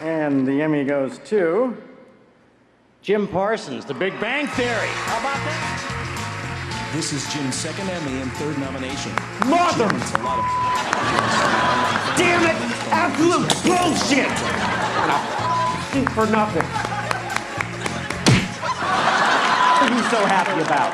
And the Emmy goes to Jim Parsons, The Big Bang Theory. How about that? This is Jim's second Emmy and third nomination. Mother! Jim a lot of Damn it! Absolute bullshit! For nothing. What are you so happy about?